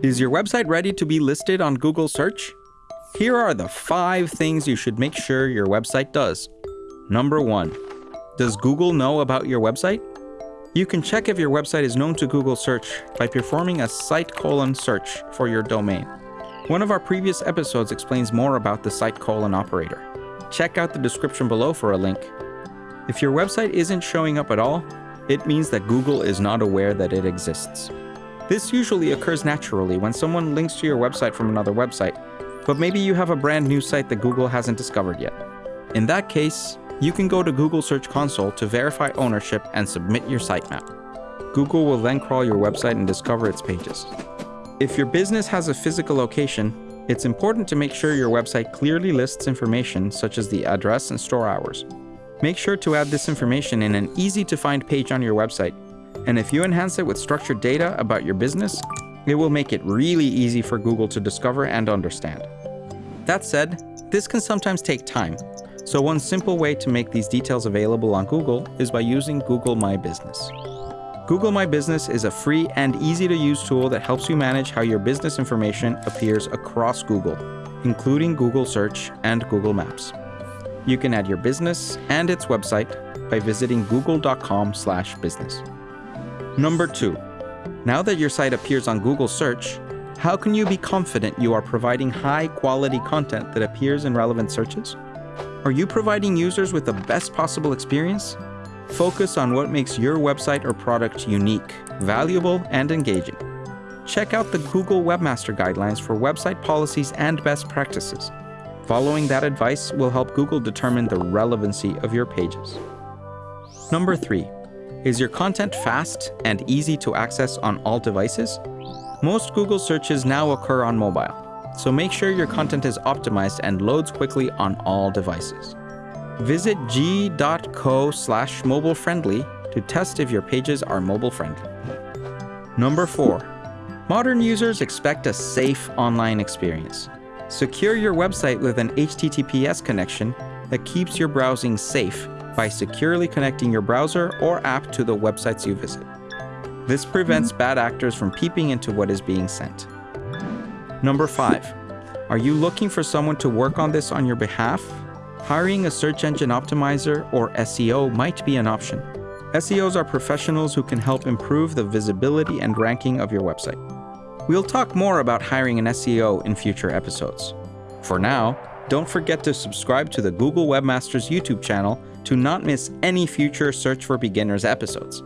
Is your website ready to be listed on Google search? Here are the five things you should make sure your website does. Number one, does Google know about your website? You can check if your website is known to Google search by performing a site colon search for your domain. One of our previous episodes explains more about the site colon operator. Check out the description below for a link. If your website isn't showing up at all, it means that Google is not aware that it exists. This usually occurs naturally when someone links to your website from another website, but maybe you have a brand new site that Google hasn't discovered yet. In that case, you can go to Google Search Console to verify ownership and submit your sitemap. Google will then crawl your website and discover its pages. If your business has a physical location, it's important to make sure your website clearly lists information such as the address and store hours. Make sure to add this information in an easy to find page on your website and if you enhance it with structured data about your business, it will make it really easy for Google to discover and understand. That said, this can sometimes take time, so one simple way to make these details available on Google is by using Google My Business. Google My Business is a free and easy to use tool that helps you manage how your business information appears across Google, including Google Search and Google Maps. You can add your business and its website by visiting google.com/business. Number two, now that your site appears on Google search, how can you be confident you are providing high quality content that appears in relevant searches? Are you providing users with the best possible experience? Focus on what makes your website or product unique, valuable, and engaging. Check out the Google Webmaster Guidelines for website policies and best practices. Following that advice will help Google determine the relevancy of your pages. Number three, is your content fast and easy to access on all devices? Most Google searches now occur on mobile, so make sure your content is optimized and loads quickly on all devices. Visit g.co slash mobile friendly to test if your pages are mobile friendly. Number 4. Modern users expect a safe online experience. Secure your website with an HTTPS connection that keeps your browsing safe by securely connecting your browser or app to the websites you visit. This prevents bad actors from peeping into what is being sent. Number 5. Are you looking for someone to work on this on your behalf? Hiring a search engine optimizer or SEO might be an option. SEOs are professionals who can help improve the visibility and ranking of your website. We'll talk more about hiring an SEO in future episodes. For now, don't forget to subscribe to the Google Webmasters YouTube channel to not miss any future Search for Beginners episodes.